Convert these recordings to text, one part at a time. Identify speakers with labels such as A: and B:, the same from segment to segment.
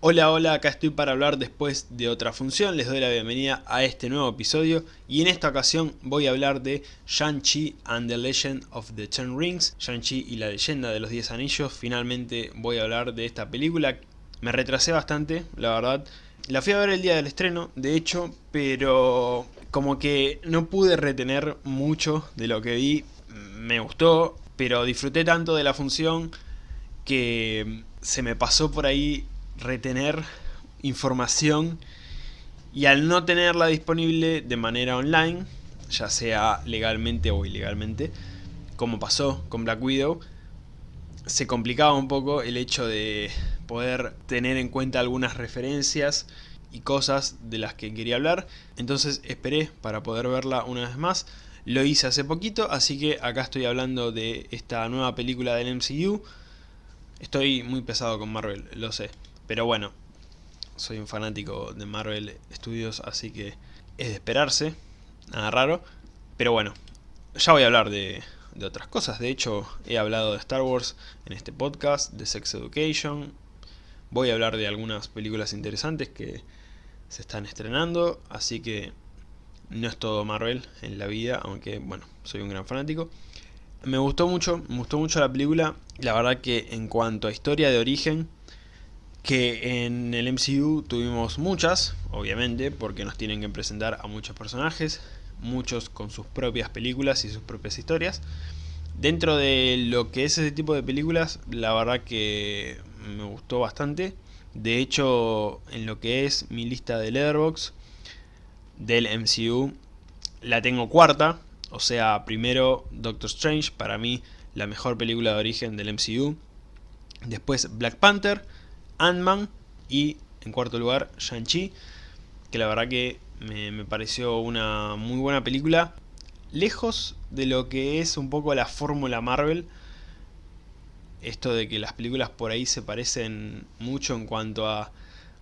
A: Hola, hola, acá estoy para hablar después de otra función, les doy la bienvenida a este nuevo episodio y en esta ocasión voy a hablar de Shang-Chi and the Legend of the Ten Rings, Shang-Chi y la leyenda de los 10 anillos, finalmente voy a hablar de esta película, me retrasé bastante, la verdad, la fui a ver el día del estreno, de hecho, pero como que no pude retener mucho de lo que vi, me gustó, pero disfruté tanto de la función que se me pasó por ahí retener información y al no tenerla disponible de manera online, ya sea legalmente o ilegalmente, como pasó con Black Widow, se complicaba un poco el hecho de poder tener en cuenta algunas referencias y cosas de las que quería hablar, entonces esperé para poder verla una vez más, lo hice hace poquito, así que acá estoy hablando de esta nueva película del MCU, estoy muy pesado con Marvel, lo sé, pero bueno, soy un fanático de Marvel Studios, así que es de esperarse, nada raro. Pero bueno, ya voy a hablar de, de otras cosas. De hecho, he hablado de Star Wars en este podcast, de Sex Education. Voy a hablar de algunas películas interesantes que se están estrenando, así que no es todo Marvel en la vida, aunque bueno, soy un gran fanático. Me gustó mucho, me gustó mucho la película. La verdad que en cuanto a historia de origen, que en el MCU tuvimos muchas, obviamente, porque nos tienen que presentar a muchos personajes, muchos con sus propias películas y sus propias historias. Dentro de lo que es ese tipo de películas, la verdad que me gustó bastante. De hecho, en lo que es mi lista de Letterboxd del MCU, la tengo cuarta. O sea, primero Doctor Strange, para mí la mejor película de origen del MCU. Después Black Panther Ant-Man y en cuarto lugar Shang-Chi, que la verdad que me, pareció una muy buena película, lejos de lo que es un poco la fórmula Marvel, esto de que las películas por ahí se parecen mucho en cuanto a,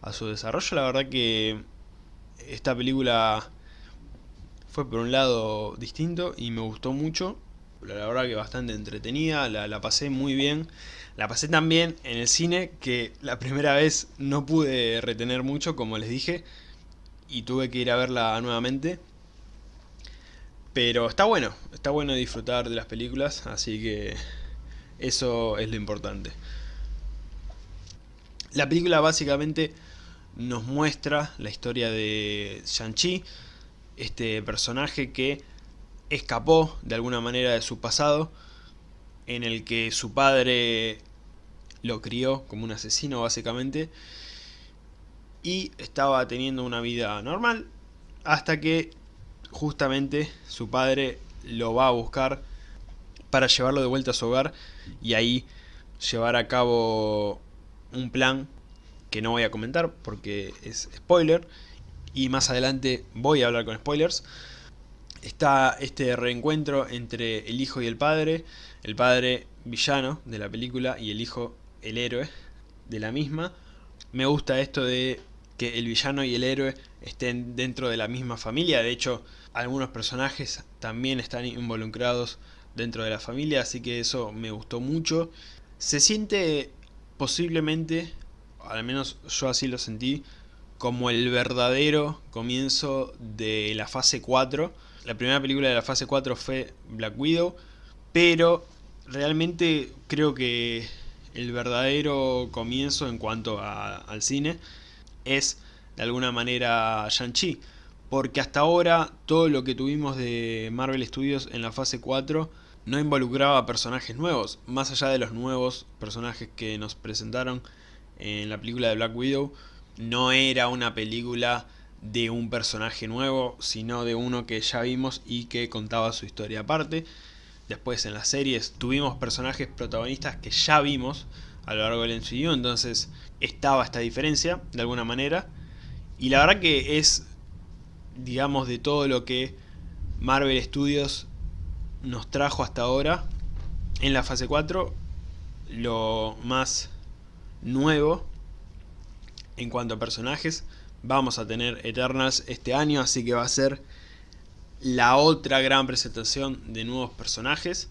A: a su desarrollo, la verdad que esta película fue por un lado distinto y me gustó mucho, la verdad que bastante entretenida, la, la pasé muy bien. La pasé tan bien en el cine que la primera vez no pude retener mucho, como les dije, y tuve que ir a verla nuevamente. Pero está bueno, está bueno disfrutar de las películas, así que eso es lo importante. La película básicamente nos muestra la historia de Shang-Chi, este personaje que escapó de alguna manera de su pasado, en el que su padre lo crió como un asesino básicamente, y estaba teniendo una vida normal, hasta que justamente su padre lo va a buscar para llevarlo de vuelta a su hogar y ahí llevar a cabo un plan que no voy a comentar porque es spoiler y más adelante voy a hablar con spoilers. Está este reencuentro entre el hijo y el padre, el padre villano de la película y el hijo el héroe de la misma. Me gusta esto de que el villano y el héroe estén dentro de la misma familia, de hecho algunos personajes también están involucrados dentro de la familia, así que eso me gustó mucho. Se siente posiblemente, al menos yo así lo sentí, como el verdadero comienzo de la fase 4, la primera película de la fase 4 fue Black Widow, pero realmente creo que el verdadero comienzo en cuanto al cine es de alguna manera Shang-Chi, porque hasta ahora todo lo que tuvimos de Marvel Studios en la fase 4 no involucraba personajes nuevos, más allá de los nuevos personajes que nos presentaron en la película de Black Widow, no era una película de un personaje nuevo, sino de uno que ya vimos y que contaba su historia aparte. Después en las series tuvimos personajes protagonistas que ya vimos a lo largo del MCU, entonces estaba esta diferencia de alguna manera. Y la verdad que es, digamos, de todo lo que Marvel Studios nos trajo hasta ahora en la fase 4, lo más nuevo en cuanto a personajes vamos a tener Eternals este año, así que va a ser la otra gran presentación de nuevos personajes.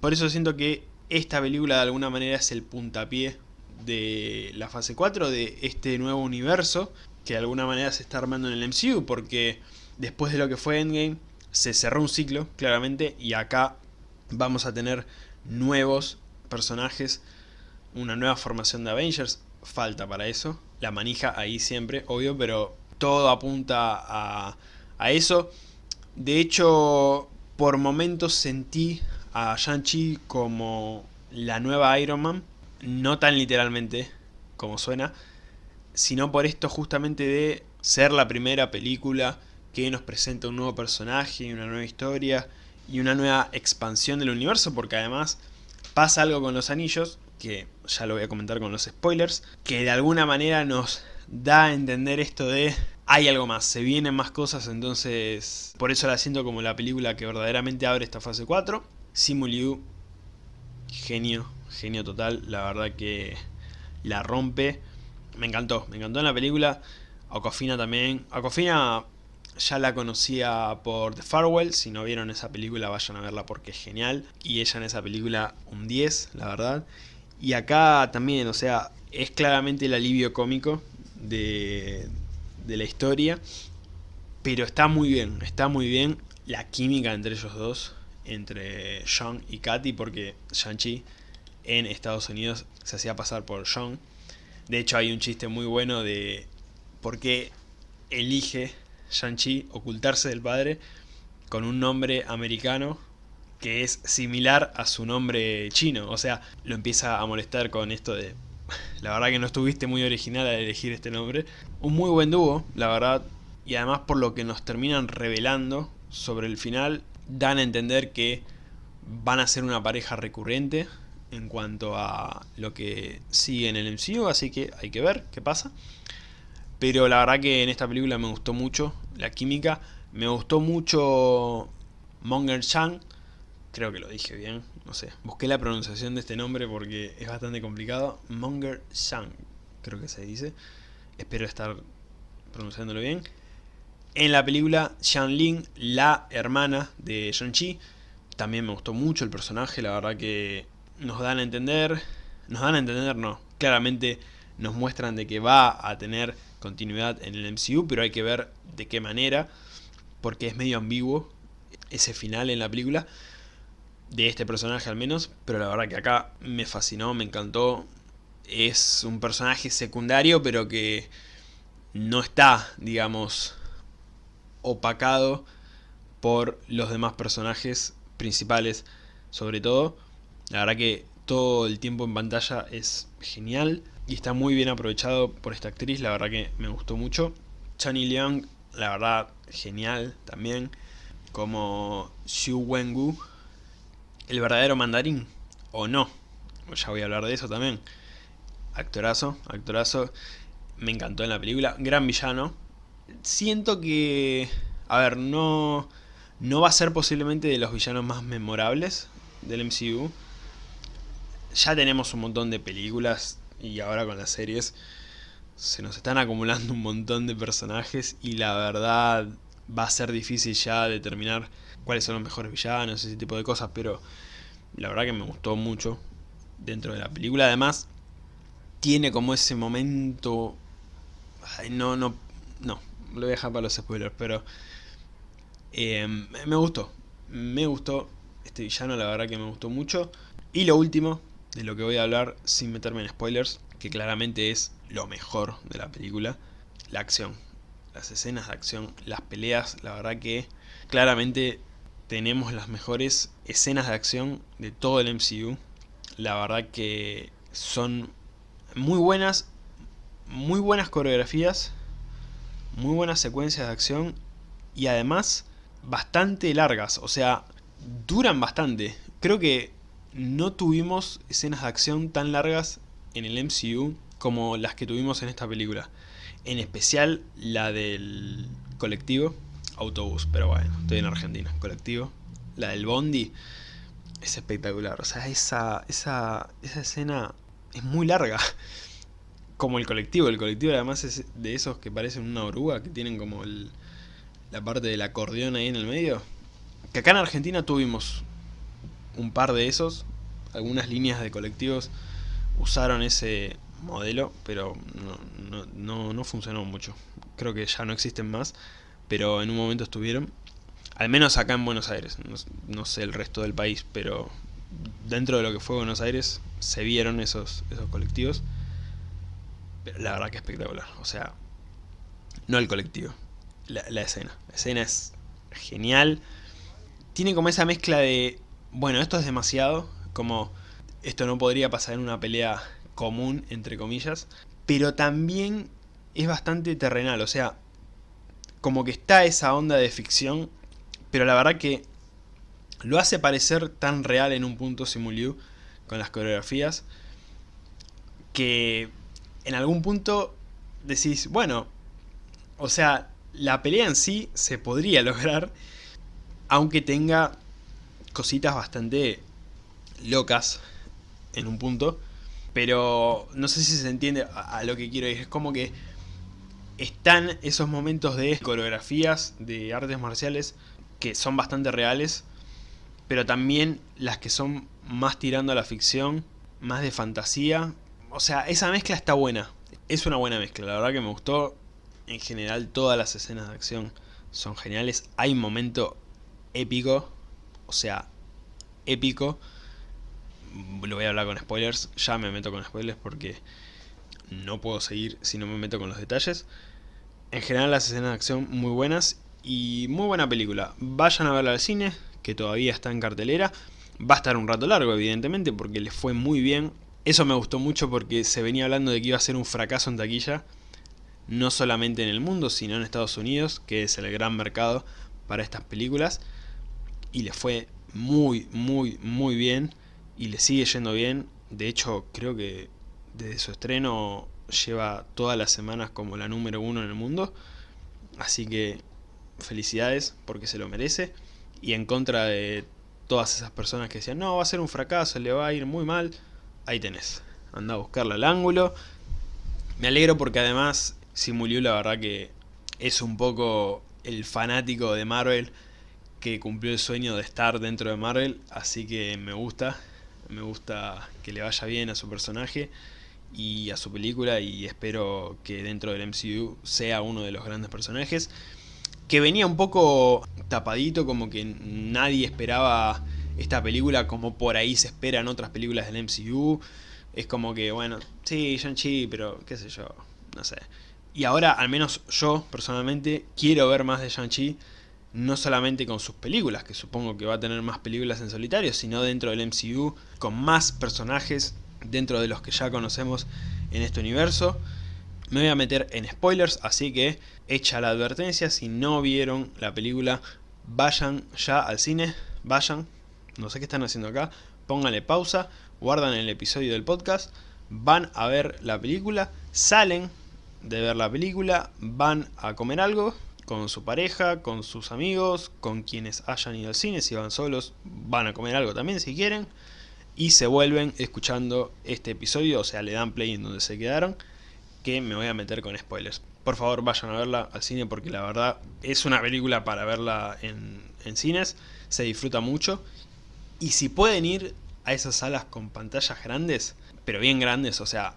A: Por eso siento que esta película de alguna manera es el puntapié de la fase 4, de este nuevo universo que de alguna manera se está armando en el MCU, porque después de lo que fue Endgame, se cerró un ciclo, claramente, y acá vamos a tener nuevos personajes, una nueva formación de Avengers, falta para eso, la manija ahí siempre, obvio, pero todo apunta a, a eso. De hecho, por momentos sentí a Shang-Chi como la nueva Iron Man, no tan literalmente como suena, sino por esto justamente de ser la primera película que nos presenta un nuevo personaje, una nueva historia y una nueva expansión del universo, porque además pasa algo con los anillos, que ya lo voy a comentar con los spoilers, que de alguna manera nos da a entender esto de hay algo más, se vienen más cosas, entonces por eso la siento como la película que verdaderamente abre esta fase 4. Simu Liu, genio, genio total, la verdad que la rompe. Me encantó, me encantó en la película. Aquafina también. Aquafina ya la conocía por The Farewell, si no vieron esa película vayan a verla porque es genial. Y ella en esa película un 10, la verdad. Y acá también, o sea, es claramente el alivio cómico de, de la historia. Pero está muy bien, está muy bien la química entre ellos dos, entre Sean y Katy, porque Shang-Chi en Estados Unidos se hacía pasar por Sean. De hecho hay un chiste muy bueno de por qué elige Shang-Chi ocultarse del padre con un nombre americano que es similar a su nombre chino. O sea, lo empieza a molestar con esto de... La verdad que no estuviste muy original al elegir este nombre. Un muy buen dúo, la verdad. Y además por lo que nos terminan revelando sobre el final, dan a entender que van a ser una pareja recurrente en cuanto a lo que sigue en el MCU, así que hay que ver qué pasa. Pero la verdad que en esta película me gustó mucho la química, me gustó mucho Monger Chang, creo que lo dije bien, no sé, busqué la pronunciación de este nombre porque es bastante complicado, Monger Chang, creo que se dice, espero estar pronunciándolo bien. En la película, Xian Ling, la hermana de Shang-Chi, también me gustó mucho el personaje, la verdad que nos dan a entender, nos dan a entender no, claramente nos muestran de que va a tener continuidad en el MCU, pero hay que ver de qué manera, porque es medio ambiguo ese final en la película, de este personaje al menos, pero la verdad que acá me fascinó, me encantó, es un personaje secundario, pero que no está, digamos, opacado por los demás personajes principales, sobre todo, la verdad que todo el tiempo en pantalla es genial y está muy bien aprovechado por esta actriz, la verdad que me gustó mucho. Chani Leung, la verdad, genial también, como Xu Wengu, el verdadero mandarín, o no, ya voy a hablar de eso también. Actorazo, actorazo, me encantó en la película, gran villano. Siento que, a ver, no, no va a ser posiblemente de los villanos más memorables del MCU, ya tenemos un montón de películas y ahora con las series se nos están acumulando un montón de personajes y la verdad va a ser difícil ya determinar cuáles son los mejores villanos, ese tipo de cosas, pero la verdad que me gustó mucho dentro de la película. Además, tiene como ese momento... no, no, no, lo voy a dejar para los spoilers, pero eh, me gustó, me gustó este villano, la verdad que me gustó mucho. Y lo último, de lo que voy a hablar sin meterme en spoilers, que claramente es lo mejor de la película, la acción. Las escenas de acción, las peleas, la verdad que claramente tenemos las mejores escenas de acción de todo el MCU. La verdad que son muy buenas, muy buenas coreografías, muy buenas secuencias de acción y además bastante largas, o sea, duran bastante. Creo que no tuvimos escenas de acción tan largas en el MCU como las que tuvimos en esta película. En especial la del colectivo, autobús, pero bueno, estoy en Argentina, colectivo. La del Bondi es espectacular, o sea, esa, esa, esa escena es muy larga. Como el colectivo, el colectivo además es de esos que parecen una oruga, que tienen como la parte del acordeón ahí en el medio. Que acá en Argentina tuvimos un par de esos, algunas líneas de colectivos usaron ese modelo, pero no, no, no, funcionó mucho. Creo que ya no existen más, pero en un momento estuvieron. Al menos acá en Buenos Aires, no, sé el resto del país, pero dentro de lo que fue Buenos Aires se vieron esos, esos colectivos. Pero la verdad que espectacular, o sea, no el colectivo, la, la escena. La escena es genial. Tiene como esa mezcla de, bueno, esto es demasiado, como esto no podría pasar en una pelea común, entre comillas, pero también es bastante terrenal, o sea, como que está esa onda de ficción, pero la verdad que lo hace parecer tan real en un punto Simuliu con las coreografías, que en algún punto decís, bueno, o sea, la pelea en sí se podría lograr, aunque tenga cositas bastante locas en un punto, pero no sé si se entiende a, lo que quiero ir. Es como que están esos momentos de coreografías de artes marciales que son bastante reales, pero también las que son más tirando a la ficción, más de fantasía. O sea, esa mezcla está buena. Es una buena mezcla, la verdad que me gustó. En general todas las escenas de acción son geniales. Hay un momento épico, o sea, épico, lo voy a hablar con spoilers, ya me meto con spoilers porque no puedo seguir si no me meto con los detalles. En general las escenas de acción muy buenas y muy buena película. Vayan a verla al cine, que todavía está en cartelera. Va a estar un rato largo, evidentemente, porque les fue muy bien. Eso me gustó mucho porque se venía hablando de que iba a ser un fracaso en taquilla. No solamente en el mundo, sino en Estados Unidos, que es el gran mercado para estas películas. Y les fue muy, muy, muy bien y le sigue yendo bien. De hecho, creo que desde su estreno lleva todas las semanas como la número uno en el mundo. Así que felicidades porque se lo merece. Y en contra de todas esas personas que decían, no, va a ser un fracaso, le va a ir muy mal. Ahí tenés. Anda a buscarla al ángulo. Me alegro porque además Simuliu la verdad que es un poco el fanático de Marvel que cumplió el sueño de estar dentro de Marvel. Así que me gusta me gusta que le vaya bien a su personaje y a su película y espero que dentro del MCU sea uno de los grandes personajes que venía un poco tapadito como que nadie esperaba esta película como por ahí se espera en otras películas del MCU es como que bueno, sí, Shang-Chi, pero qué sé yo, no sé. Y ahora al menos yo personalmente quiero ver más de Shang-Chi no solamente con sus películas, que supongo que va a tener más películas en solitario, sino dentro del MCU, con más personajes dentro de los que ya conocemos en este universo. Me voy a meter en spoilers, así que hecha la advertencia, si no vieron la película, vayan ya al cine, vayan, no sé qué están haciendo acá, pónganle pausa, guardan el episodio del podcast, van a ver la película, salen de ver la película, van a comer algo, con su pareja, con sus amigos, con quienes hayan ido al cine, si van solos van a comer algo también si quieren, y se vuelven escuchando este episodio, o sea le dan play en donde se quedaron, que me voy a meter con spoilers. Por favor vayan a verla al cine porque la verdad es una película para verla en, en cines, se disfruta mucho, y si pueden ir a esas salas con pantallas grandes, pero bien grandes, o sea,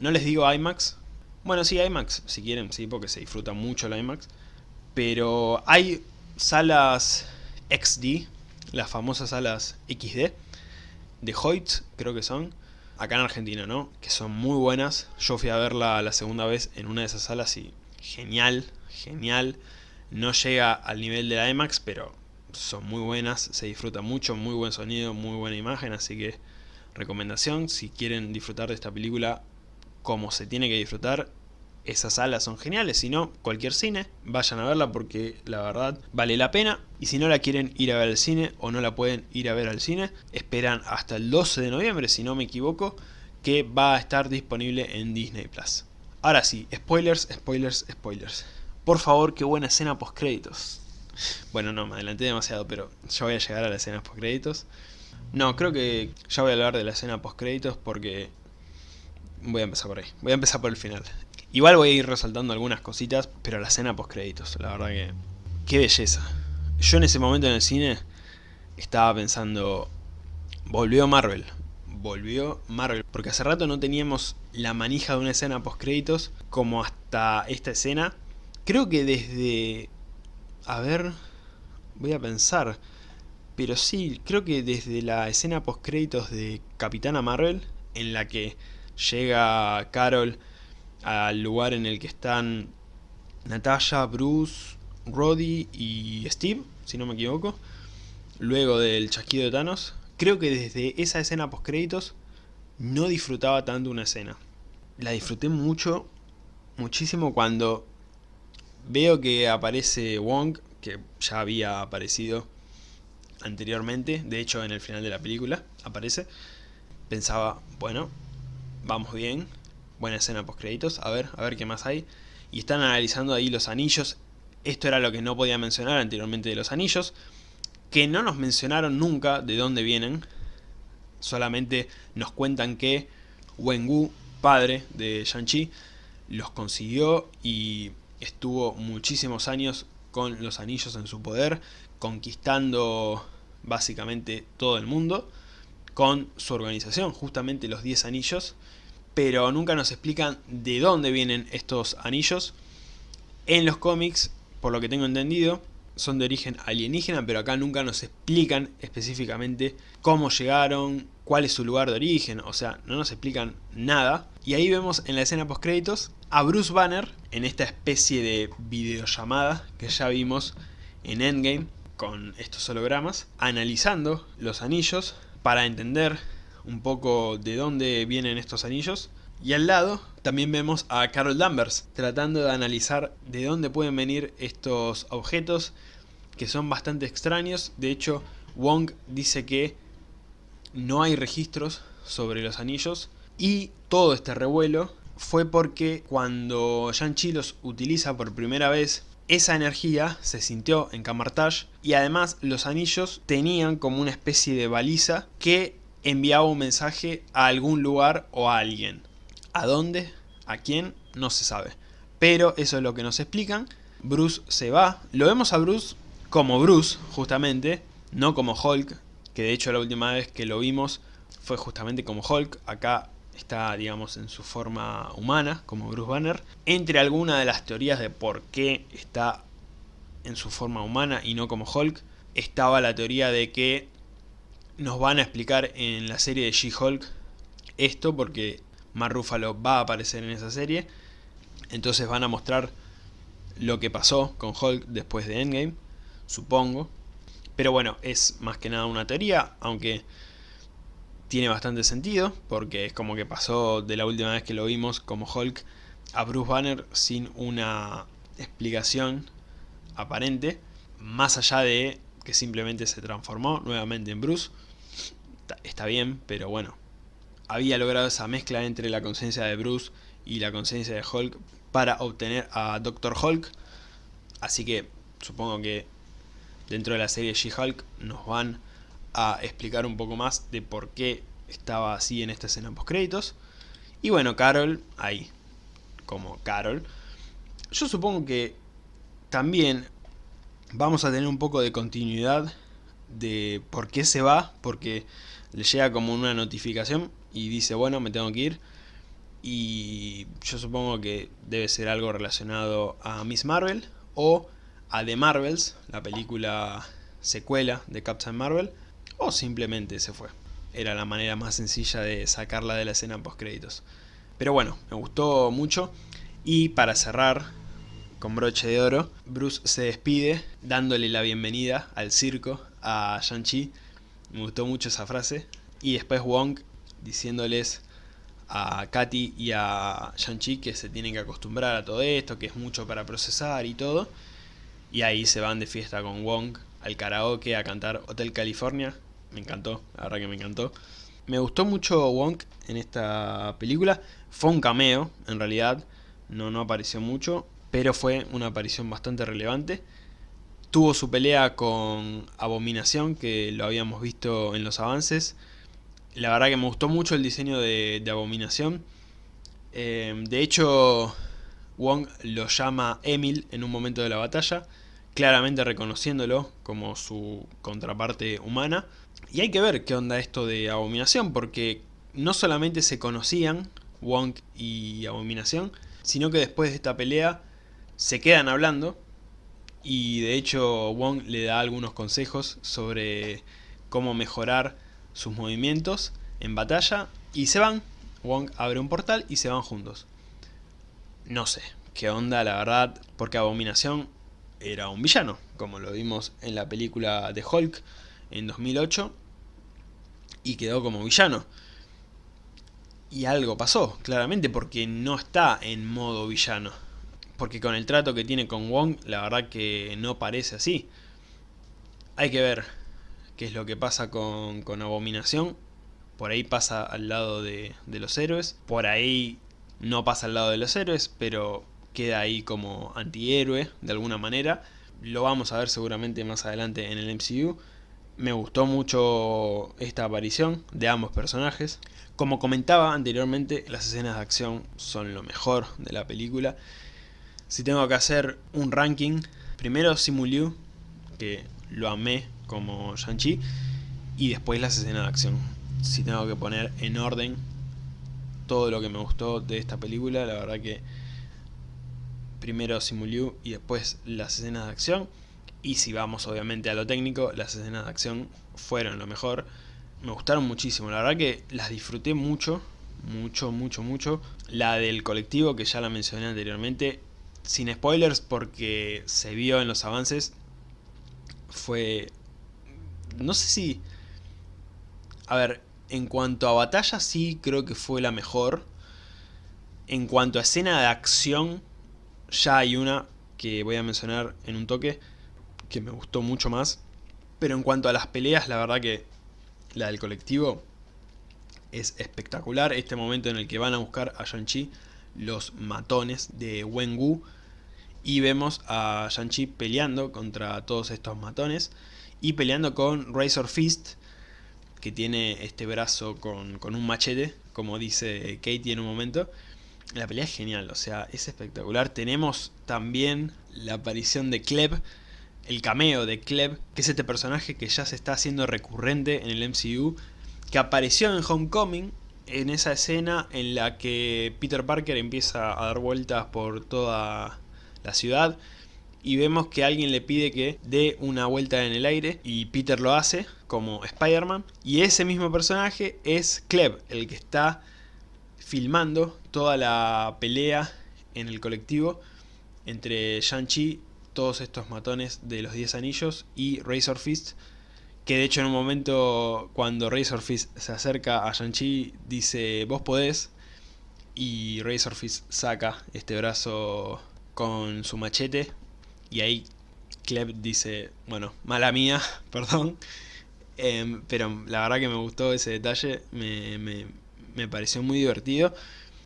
A: no les digo IMAX, bueno sí IMAX si quieren, sí, porque se disfruta mucho la IMAX, pero hay salas XD, las famosas salas XD, de Hoyt creo que son, acá en Argentina, ¿no? Que son muy buenas. Yo fui a verla la segunda vez en una de esas salas y genial, genial. No llega al nivel de la IMAX, pero son muy buenas, se disfruta mucho, muy buen sonido, muy buena imagen, así que recomendación, si quieren disfrutar de esta película como se tiene que disfrutar, esas salas son geniales, si no, cualquier cine, vayan a verla porque la verdad vale la pena. Y si no la quieren ir a ver al cine o no la pueden ir a ver al cine, esperan hasta el 12 de noviembre, si no me equivoco, que va a estar disponible en Disney+. Plus. Ahora sí, spoilers, spoilers, spoilers. Por favor, qué buena escena post créditos. Bueno, no, me adelanté demasiado, pero ya voy a llegar a la escena post créditos. No, creo que ya voy a hablar de la escena post créditos porque voy a empezar por ahí. Voy a empezar por el final. Igual voy a ir resaltando algunas cositas, pero la escena post créditos, la verdad que... ¡Qué belleza! Yo en ese momento en el cine estaba pensando... Volvió Marvel, volvió Marvel, porque hace rato no teníamos la manija de una escena post créditos como hasta esta escena. Creo que desde... A ver... Voy a pensar... Pero sí, creo que desde la escena post créditos de Capitana Marvel, en la que llega Carol al lugar en el que están Natasha, Bruce, Roddy y Steve, si no me equivoco, luego del chasquido de Thanos, creo que desde esa escena post créditos no disfrutaba tanto una escena. La disfruté mucho, muchísimo cuando veo que aparece Wong, que ya había aparecido anteriormente, de hecho en el final de la película aparece, pensaba, bueno, vamos bien, buena escena post créditos, a ver, a ver qué más hay, y están analizando ahí los anillos, esto era lo que no podía mencionar anteriormente de los anillos, que no nos mencionaron nunca de dónde vienen, solamente nos cuentan que Wenwu, padre de Shang-Chi, los consiguió y estuvo muchísimos años con los anillos en su poder, conquistando básicamente todo el mundo con su organización, justamente los 10 anillos, pero nunca nos explican de dónde vienen estos anillos. En los cómics, por lo que tengo entendido, son de origen alienígena, pero acá nunca nos explican específicamente cómo llegaron, cuál es su lugar de origen, o sea, no nos explican nada. Y ahí vemos en la escena post créditos a Bruce Banner en esta especie de videollamada que ya vimos en Endgame con estos hologramas, analizando los anillos para entender un poco de dónde vienen estos anillos. Y al lado también vemos a Carol Danvers tratando de analizar de dónde pueden venir estos objetos que son bastante extraños. De hecho, Wong dice que no hay registros sobre los anillos y todo este revuelo fue porque cuando Shang-Chi los utiliza por primera vez esa energía se sintió en Camartage y además los anillos tenían como una especie de baliza que enviaba un mensaje a algún lugar o a alguien. ¿A dónde? ¿A quién? No se sabe. Pero eso es lo que nos explican. Bruce se va. Lo vemos a Bruce como Bruce, justamente, no como Hulk, que de hecho la última vez que lo vimos fue justamente como Hulk. Acá está, digamos, en su forma humana, como Bruce Banner. Entre algunas de las teorías de por qué está en su forma humana y no como Hulk, estaba la teoría de que nos van a explicar en la serie de She-Hulk esto, porque Mark Ruffalo va a aparecer en esa serie. Entonces van a mostrar lo que pasó con Hulk después de Endgame, supongo. Pero bueno, es más que nada una teoría, aunque tiene bastante sentido, porque es como que pasó de la última vez que lo vimos como Hulk a Bruce Banner sin una explicación aparente, más allá de que simplemente se transformó nuevamente en Bruce. Está bien, pero bueno, había logrado esa mezcla entre la conciencia de Bruce y la conciencia de Hulk para obtener a Doctor Hulk. Así que supongo que dentro de la serie She-Hulk nos van a explicar un poco más de por qué estaba así en esta escena post créditos. Y bueno, Carol, ahí, como Carol. Yo supongo que también vamos a tener un poco de continuidad de por qué se va, porque le llega como una notificación y dice, bueno, me tengo que ir. Y yo supongo que debe ser algo relacionado a Miss Marvel o a The Marvels, la película secuela de Captain Marvel, o simplemente se fue. Era la manera más sencilla de sacarla de la escena post créditos. Pero bueno, me gustó mucho. Y para cerrar con broche de oro, Bruce se despide dándole la bienvenida al circo a Shang-Chi. Me gustó mucho esa frase. Y después Wong diciéndoles a Katy y a Shang-Chi que se tienen que acostumbrar a todo esto, que es mucho para procesar y todo. Y ahí se van de fiesta con Wong al karaoke a cantar Hotel California. Me encantó, la verdad que me encantó. Me gustó mucho Wong en esta película. Fue un cameo, en realidad. No, no apareció mucho, pero fue una aparición bastante relevante. Tuvo su pelea con Abominación, que lo habíamos visto en los avances. La verdad que me gustó mucho el diseño de, Abominación. Eh, de hecho, Wong lo llama Emil en un momento de la batalla, claramente reconociéndolo como su contraparte humana. Y hay que ver qué onda esto de Abominación, porque no solamente se conocían, Wong y Abominación, sino que después de esta pelea se quedan hablando y de hecho Wong le da algunos consejos sobre cómo mejorar sus movimientos en batalla y se van. Wong abre un portal y se van juntos. No sé qué onda la verdad, porque Abominación era un villano, como lo vimos en la película de Hulk en 2008 y quedó como villano. Y algo pasó, claramente, porque no está en modo villano. Porque con el trato que tiene con Wong, la verdad que no parece así. Hay que ver qué es lo que pasa con, con Abominación. Por ahí pasa al lado de, de los héroes. Por ahí no pasa al lado de los héroes, pero queda ahí como antihéroe de alguna manera. Lo vamos a ver seguramente más adelante en el MCU. Me gustó mucho esta aparición de ambos personajes. Como comentaba anteriormente, las escenas de acción son lo mejor de la película. Si tengo que hacer un ranking, primero Simu Liu, que lo amé como Shang-Chi, y después las escenas de acción. Si tengo que poner en orden todo lo que me gustó de esta película, la verdad que primero Simu Liu y después las escenas de acción. Y si vamos obviamente a lo técnico, las escenas de acción fueron lo mejor. Me gustaron muchísimo, la verdad que las disfruté mucho, mucho, mucho, mucho. La del colectivo, que ya la mencioné anteriormente, sin spoilers porque se vio en los avances, fue... No sé si... A ver, en cuanto a batalla sí creo que fue la mejor. En cuanto a escena de acción, ya hay una que voy a mencionar en un toque que me gustó mucho más. Pero en cuanto a las peleas, la verdad que la del colectivo es espectacular. Este momento en el que van a buscar a Shang-Chi los matones de Wenwu. Y vemos a Shang-Chi peleando contra todos estos matones. Y peleando con Razor Fist, que tiene este brazo con, con un machete, como dice Katie en un momento. La pelea es genial, o sea, es espectacular. Tenemos también la aparición de Kleb, el cameo de Kleb, que es este personaje que ya se está haciendo recurrente en el MCU, que apareció en Homecoming, en esa escena en la que Peter Parker empieza a dar vueltas por toda la ciudad y vemos que alguien le pide que dé una vuelta en el aire y Peter lo hace como Spider-Man y ese mismo personaje es Kleb, el que está filmando toda la pelea en el colectivo entre Shang-Chi todos estos matones de los 10 anillos y Razor Fist que de hecho en un momento cuando Razor Fist se acerca a Shang-Chi dice vos podés y Razor Fist saca este brazo con su machete y ahí Kleb dice, bueno, mala mía, perdón, em, pero la verdad que me gustó ese detalle, me, me, pareció muy divertido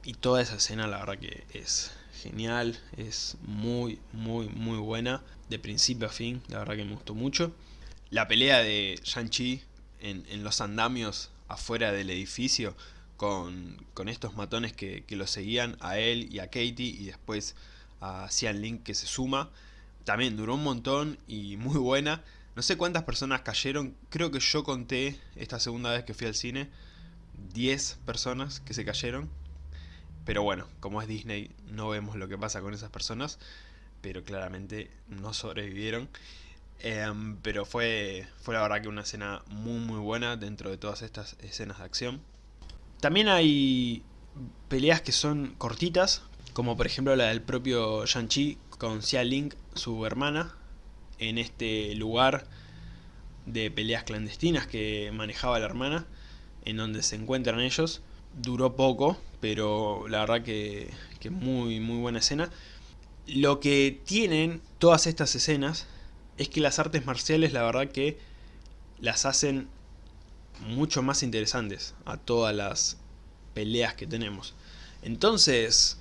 A: y toda esa escena la verdad que es genial, es muy, muy, muy buena, de principio a fin, la verdad que me gustó mucho. La pelea de Shang-Chi en, en, los andamios afuera del edificio con, con estos matones que, que, lo seguían a él y a Katie y después a Cian Link que se suma, también duró un montón y muy buena. No sé cuántas personas cayeron, creo que yo conté esta segunda vez que fui al cine, 10 personas que se cayeron pero bueno, como es Disney, no vemos lo que pasa con esas personas, pero claramente no sobrevivieron. Em, pero fue, fue la verdad que una escena muy muy buena dentro de todas estas escenas de acción. También hay peleas que son cortitas, como por ejemplo la del propio Shang-Chi con Xia Ling, su hermana, en este lugar de peleas clandestinas que manejaba la hermana, en donde se encuentran ellos duró poco, pero la verdad que, que muy, muy buena escena. Lo que tienen todas estas escenas es que las artes marciales la verdad que las hacen mucho más interesantes a todas las peleas que tenemos. Entonces,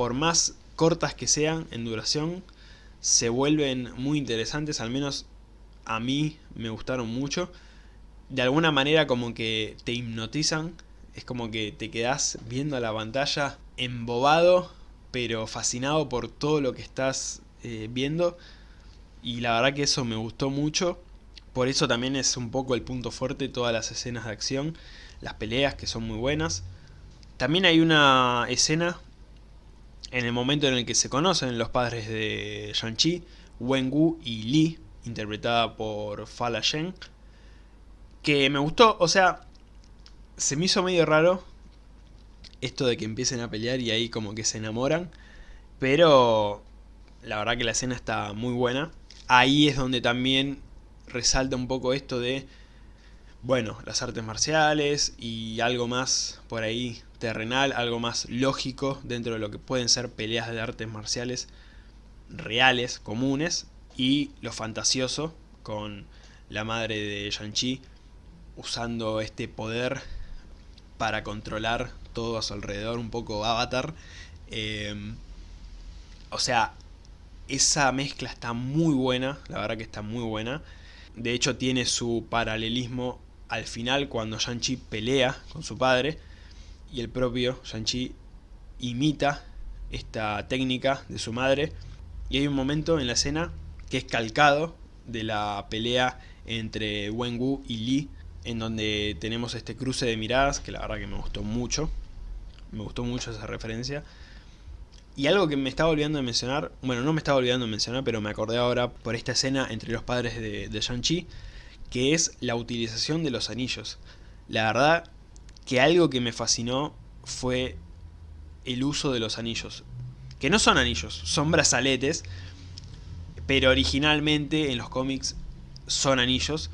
A: por más cortas que sean en duración, se vuelven muy interesantes, al menos a mí me gustaron mucho. De alguna manera como que te hipnotizan es como que te quedás viendo la pantalla embobado, pero fascinado por todo lo que estás eh, viendo. Y la verdad que eso me gustó mucho. Por eso también es un poco el punto fuerte todas las escenas de acción. las peleas que son muy buenas. También hay una escena en el momento en el que se conocen los padres de Shang-Chi, Wen-Gu y Li, interpretada por Fala Shen, que me gustó, o sea, se me hizo medio raro esto de que empiecen a pelear y ahí como que se enamoran, pero la verdad que la escena está muy buena. Ahí es donde también resalta un poco esto de, bueno, las artes marciales y algo más por ahí terrenal, algo más lógico dentro de lo que pueden ser peleas de artes marciales reales, comunes, y lo fantasioso con la madre de Shang-Chi usando este poder para controlar todo a su alrededor, un poco avatar. Eh, o sea, esa mezcla está muy buena, la verdad que está muy buena. De hecho tiene su paralelismo al final cuando Shang-Chi pelea con su padre y el propio Shang-Chi imita esta técnica de su madre. Y hay un momento en la escena que es calcado de la pelea entre Wen-Gu y Li en donde tenemos este cruce de miradas que la verdad que me gustó mucho. Me gustó mucho esa referencia. Y algo que me estaba olvidando de mencionar, bueno no me estaba olvidando de mencionar pero me acordé ahora por esta escena entre los padres de, de Shang-Chi que es la utilización de los anillos. La verdad que algo que me fascinó fue el uso de los anillos. Que no son anillos, son brazaletes, pero originalmente en los cómics son anillos,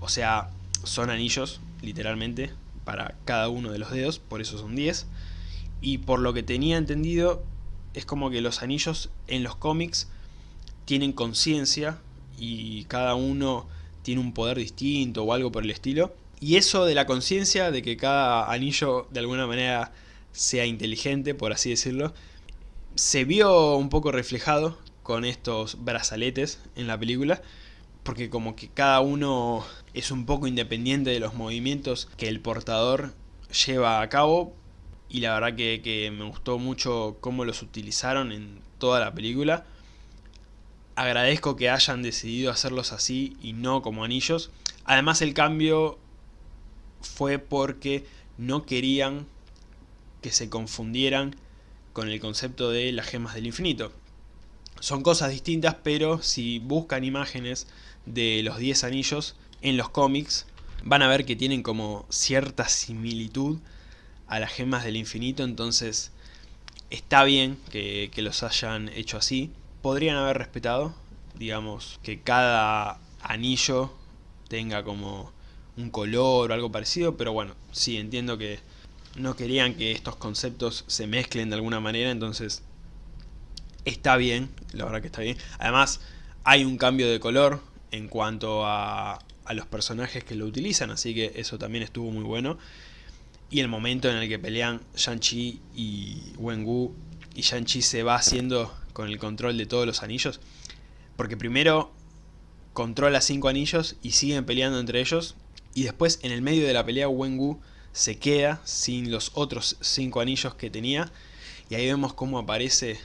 A: o sea, son anillos, literalmente, para cada uno de los dedos, por eso son 10. Y por lo que tenía entendido, es como que los anillos en los cómics tienen conciencia y cada uno tiene un poder distinto o algo por el estilo. Y eso de la conciencia, de que cada anillo de alguna manera sea inteligente, por así decirlo, se vio un poco reflejado con estos brazaletes en la película, porque como que cada uno es un poco independiente de los movimientos que el portador lleva a cabo, y la verdad que, que me gustó mucho cómo los utilizaron en toda la película. Agradezco que hayan decidido hacerlos así y no como anillos. Además el cambio fue porque no querían que se confundieran con el concepto de las gemas del infinito. Son cosas distintas, pero si buscan imágenes de los 10 anillos en los cómics, van a ver que tienen como cierta similitud a las gemas del infinito, entonces está bien que, que los hayan hecho así. Podrían haber respetado, digamos, que cada anillo tenga como un color o algo parecido, pero bueno, sí, entiendo que no querían que estos conceptos se mezclen de alguna manera, entonces está bien, la verdad que está bien. Además, hay un cambio de color en cuanto a, a los personajes que lo utilizan, así que eso también estuvo muy bueno. Y el momento en el que pelean Shang-Chi y Wen-Gu, y Shang-Chi se va haciendo con el control de todos los anillos, porque primero controla cinco anillos y siguen peleando entre ellos, y después en el medio de la pelea Wengu se queda sin los otros cinco anillos que tenía. Y ahí vemos cómo aparece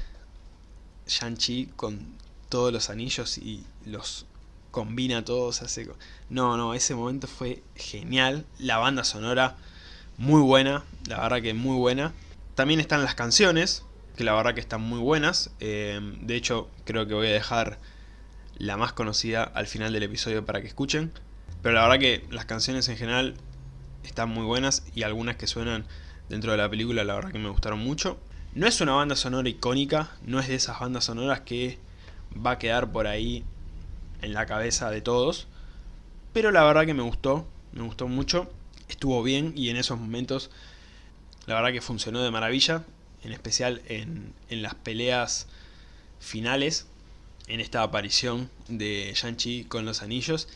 A: Shang-Chi con todos los anillos y los combina todos. Hace... No, no, ese momento fue genial. La banda sonora muy buena, la verdad que muy buena. También están las canciones, que la verdad que están muy buenas. Eh, de hecho, creo que voy a dejar la más conocida al final del episodio para que escuchen. Pero la verdad que las canciones en general están muy buenas y algunas que suenan dentro de la película la verdad que me gustaron mucho. No es una banda sonora icónica, no es de esas bandas sonoras que va a quedar por ahí en la cabeza de todos. Pero la verdad que me gustó, me gustó mucho, estuvo bien y en esos momentos la verdad que funcionó de maravilla. En especial en, en las peleas finales, en esta aparición de Shang-Chi con los anillos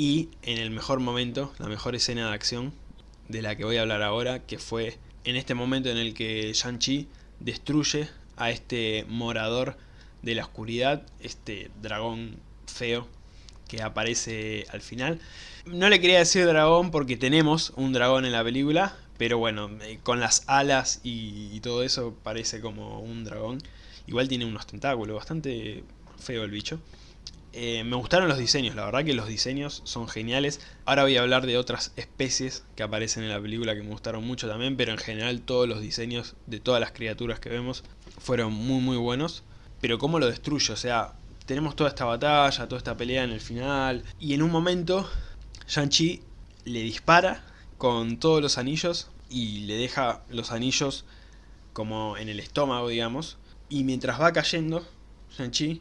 A: y en el mejor momento, la mejor escena de acción de la que voy a hablar ahora, que fue en este momento en el que Shang-Chi destruye a este morador de la oscuridad, este dragón feo que aparece al final. No le quería decir dragón porque tenemos un dragón en la película, pero bueno, eh, con las alas y, y todo eso parece como un dragón. Igual tiene unos tentáculos, bastante feo el bicho. Eh, me gustaron los diseños, la verdad que los diseños son geniales. Ahora voy a hablar de otras especies que aparecen en la película que me gustaron mucho también, pero en general todos los diseños de todas las criaturas que vemos fueron muy muy buenos. Pero cómo lo destruye, o sea, tenemos toda esta batalla, toda esta pelea en el final, y en un momento Shang-Chi le dispara con todos los anillos y le deja los anillos como en el estómago, digamos. Y mientras va cayendo, Shang-Chi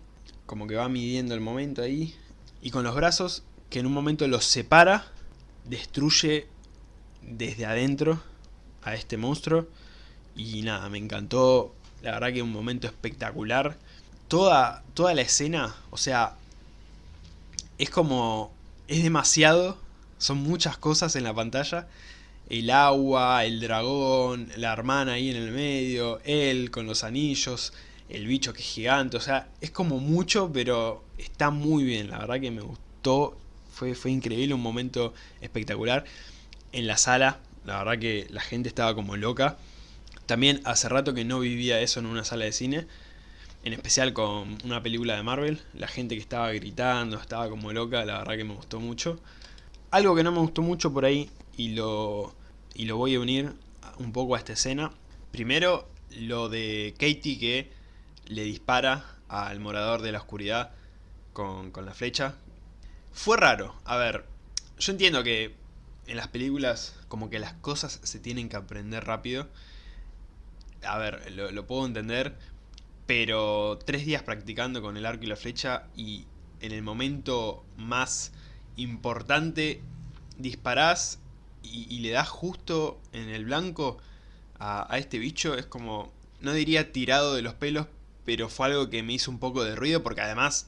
A: como que va midiendo el momento ahí. Y con los brazos, que en un momento los separa, destruye desde adentro a este monstruo. Y nada, me encantó. La verdad que un momento espectacular. Toda, toda la escena, o sea, es como... Es demasiado, son muchas cosas en la pantalla el agua, el dragón, la hermana ahí en el medio, él con los anillos, el bicho que es gigante, o sea, es como mucho, pero está muy bien, la verdad que me gustó, fue, fue increíble, un momento espectacular. En la sala, la verdad que la gente estaba como loca. También hace rato que no vivía eso en una sala de cine, en especial con una película de Marvel, la gente que estaba gritando, estaba como loca, la verdad que me gustó mucho. Algo que no me gustó mucho por ahí, y lo, y lo voy a unir un poco a esta escena. Primero, lo de Katie que le dispara al morador de la oscuridad con, con la flecha. Fue raro. A ver, yo entiendo que en las películas como que las cosas se tienen que aprender rápido. A ver, lo, puedo entender, pero tres días practicando con el arco y la flecha y en el momento más importante disparás y, le das justo en el blanco a, a, este bicho, es como, no diría tirado de los pelos, pero fue algo que me hizo un poco de ruido porque además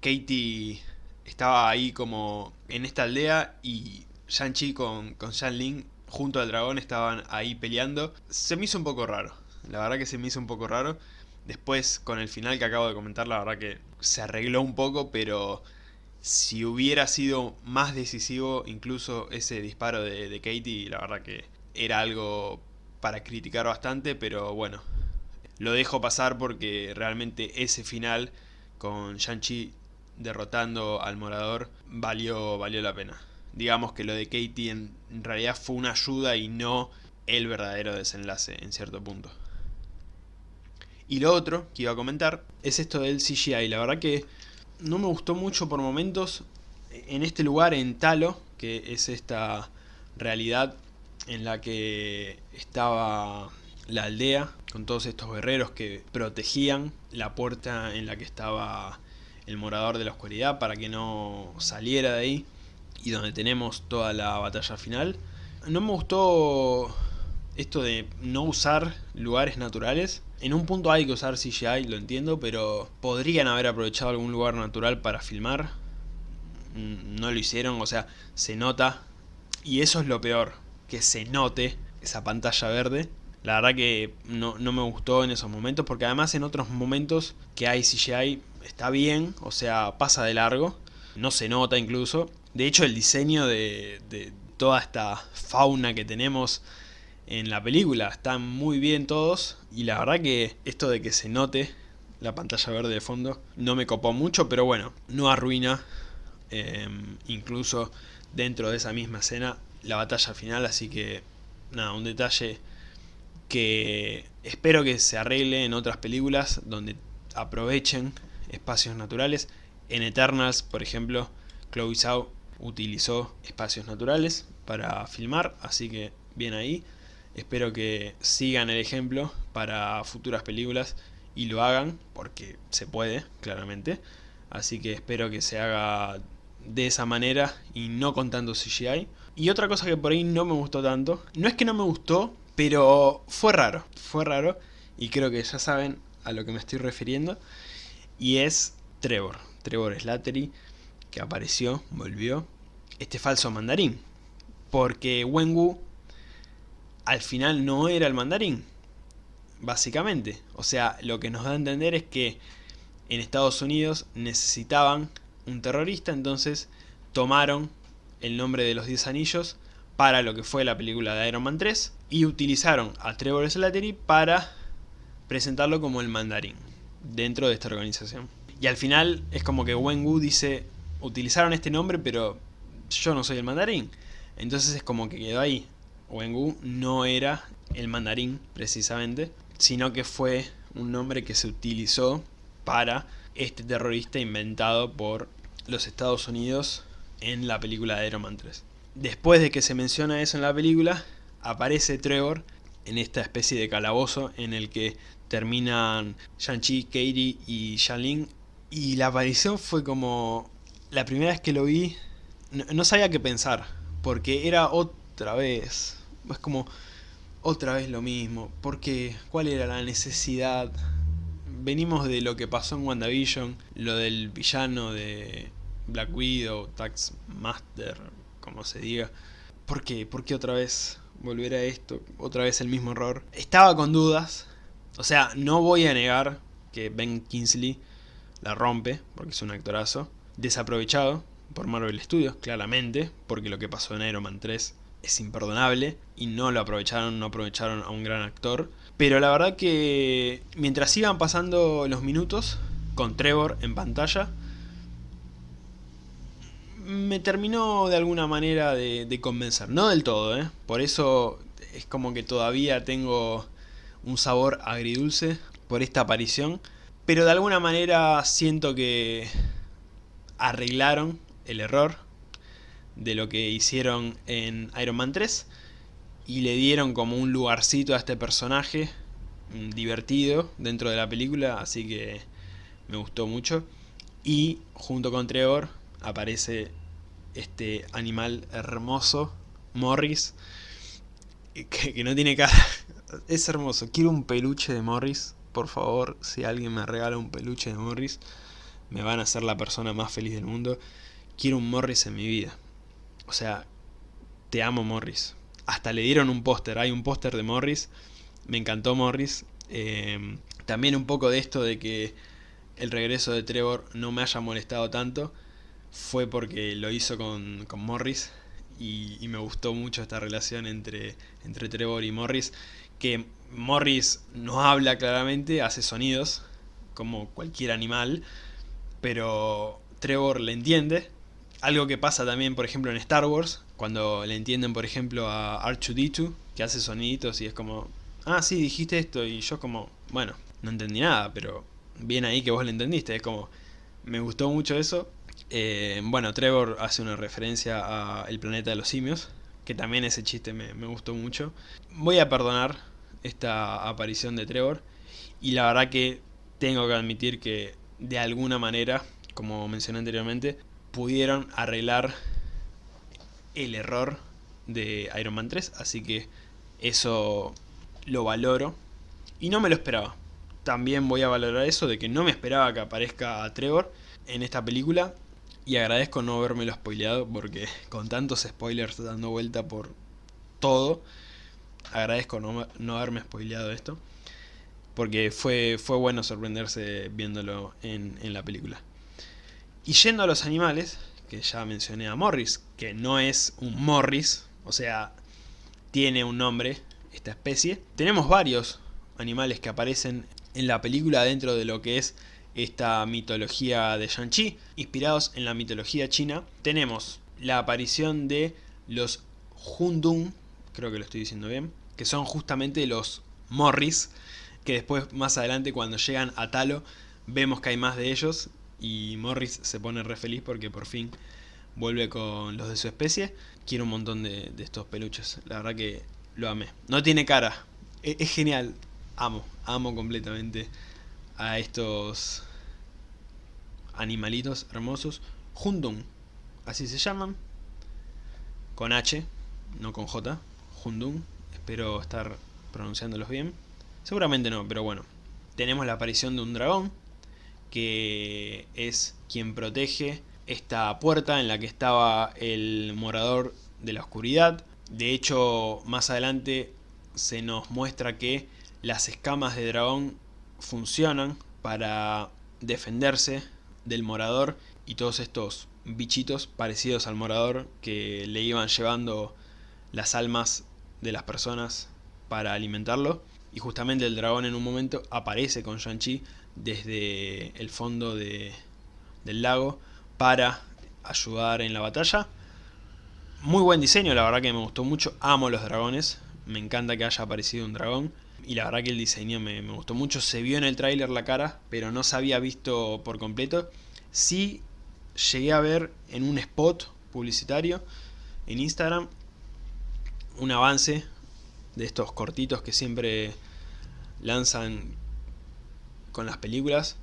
A: Katie estaba ahí como en esta aldea y Shang-Chi con, con Shan junto al dragón estaban ahí peleando. Se me hizo un poco raro, la verdad que se me hizo un poco raro. Después con el final que acabo de comentar, la verdad que se arregló un poco, pero si hubiera sido más decisivo incluso ese disparo de, de, Katie, la verdad que era algo para criticar bastante, pero bueno, lo dejo pasar porque realmente ese final con Shang-Chi derrotando al morador valió, valió la pena. Digamos que lo de Katie en, en realidad fue una ayuda y no el verdadero desenlace en cierto punto. Y lo otro que iba a comentar es esto del CGI, la verdad que no me gustó mucho por momentos en este lugar, en Talo, que es esta realidad en la que estaba la aldea, con todos estos guerreros que protegían la puerta en la que estaba el morador de la oscuridad para que no saliera de ahí, y donde tenemos toda la batalla final. No me gustó esto de no usar lugares naturales. En un punto hay que usar CGI, lo entiendo, pero podrían haber aprovechado algún lugar natural para filmar. Mm, no lo hicieron, o sea, se nota. Y eso es lo peor, que se note esa pantalla verde. La verdad que no, no me gustó en esos momentos, porque además en otros momentos que hay CGI está bien, o sea, pasa de largo. No se nota incluso. De hecho, el diseño de, de toda esta fauna que tenemos en la película. Están muy bien todos y la verdad que esto de que se note la pantalla verde de fondo no me copó mucho, pero bueno, no arruina eh, incluso dentro de esa misma escena la batalla final, así que nada, un detalle que espero que se arregle en otras películas donde aprovechen espacios naturales. En Eternals, por ejemplo, Chloe Zhao utilizó espacios naturales para filmar, así que bien ahí. Espero que sigan el ejemplo para futuras películas y lo hagan, porque se puede, claramente. Así que espero que se haga de esa manera y no con tanto CGI. Y otra cosa que por ahí no me gustó tanto, no es que no me gustó, pero fue raro, fue raro. Y creo que ya saben a lo que me estoy refiriendo. Y es Trevor, Trevor Slattery, que apareció, volvió, este falso mandarín. Porque Wenwu al final no era el mandarín, básicamente. O sea, lo que nos da a entender es que en Estados Unidos necesitaban un terrorista, entonces tomaron el nombre de los 10 anillos para lo que fue la película de Iron Man 3 y utilizaron a Trevor Slattery para presentarlo como el mandarín dentro de esta organización. Y al final es como que Wenwu dice, utilizaron este nombre pero yo no soy el mandarín. Entonces es como que quedó ahí. Wenwu no era el mandarín precisamente, sino que fue un nombre que se utilizó para este terrorista inventado por los Estados Unidos en la película de Iron Man 3. Después de que se menciona eso en la película, aparece Trevor en esta especie de calabozo en el que terminan Shang-Chi, Katie y Xialing. Y la aparición fue como... La primera vez que lo vi, no, sabía qué pensar, porque era otra vez... Es como otra vez lo mismo, porque ¿cuál era la necesidad? Venimos de lo que pasó en WandaVision, lo del villano de Black Widow, Tax Master, como se diga. ¿Por qué? ¿Por qué otra vez volver a esto? Otra vez el mismo error. Estaba con dudas. O sea, no voy a negar que Ben Kingsley la rompe, porque es un actorazo. Desaprovechado por Marvel Studios, claramente, porque lo que pasó en Iron Man 3 es imperdonable y no lo aprovecharon, no aprovecharon a un gran actor. Pero la verdad que mientras iban pasando los minutos con Trevor en pantalla, me terminó de alguna manera de, convencer. No del todo, ¿eh? Por eso es como que todavía tengo un sabor agridulce por esta aparición. Pero de alguna manera siento que arreglaron el error de lo que hicieron en Iron Man 3 y le dieron como un lugarcito a este personaje mm, divertido dentro de la película, así que me gustó mucho. Y junto con Trevor aparece este animal hermoso, Morris, que, no tiene cara. Es hermoso. Quiero un peluche de Morris. Por favor, si alguien me regala un peluche de Morris, me van a ser la persona más feliz del mundo. Quiero un Morris en mi vida. O sea, te amo Morris. Hasta le dieron un póster. Hay un póster de Morris. Me encantó Morris. Eh, también un poco de esto de que el regreso de Trevor no me haya molestado tanto fue porque lo hizo con, Morris y, me gustó mucho esta relación entre, entre Trevor y Morris que Morris no habla claramente, hace sonidos como cualquier animal pero Trevor le entiende. Algo que pasa también por ejemplo en Star Wars cuando le entienden por ejemplo a R2-D2 que hace soniditos y es como ah sí dijiste esto y yo como bueno no entendí nada pero bien ahí que vos le entendiste es como me gustó mucho eso eh, bueno, Trevor hace una referencia a El planeta de los simios, que también ese chiste me, gustó mucho. Voy a perdonar esta aparición de Trevor, y la verdad que tengo que admitir que de alguna manera, como mencioné anteriormente, pudieron arreglar el error de Iron Man 3, así que eso lo valoro y no me lo esperaba. También voy a valorar eso de que no me esperaba que aparezca a Trevor en esta película y agradezco no haberme lo spoileado porque con tantos spoilers dando vuelta por todo, agradezco no, no haberme spoileado esto. Porque fue, fue bueno sorprenderse viéndolo en, en la película. Y yendo a los animales, que ya mencioné a Morris, que no es un Morris, o sea, tiene un nombre, esta especie. Tenemos varios animales que aparecen en la película dentro de lo que es esta mitología de Shang-Chi, inspirados en la mitología china. Tenemos la aparición de los Hundun, creo que lo estoy diciendo bien, que son justamente los Morris, que después más adelante cuando llegan a Talo vemos que hay más de ellos y Morris se pone re feliz porque por fin vuelve con los de su especie. Quiero un montón de, estos peluches, la verdad que lo amé. No tiene cara, es, es genial, amo, amo completamente a estos animalitos hermosos. Hundun, así se llaman. Con H, no con J. Hundun, espero estar pronunciándolos bien. Seguramente no, pero bueno. Tenemos la aparición de un dragón, que es quien protege esta puerta en la que estaba el morador de la oscuridad. De hecho, más adelante se nos muestra que las escamas de dragón funcionan para defenderse del morador y todos estos bichitos parecidos al morador que le iban llevando las almas de las personas para alimentarlo. y justamente el dragón en un momento aparece con Shang-Chi desde el fondo de, del lago para ayudar en la batalla. Muy buen diseño, la verdad que me gustó mucho, amo los dragones, me encanta que haya aparecido un dragón y la verdad que el diseño me, me gustó mucho, se vio en el tráiler la cara, pero no se había visto por completo. Sí llegué a ver en un spot publicitario en Instagram un avance de estos cortitos que siempre lanzan con las películas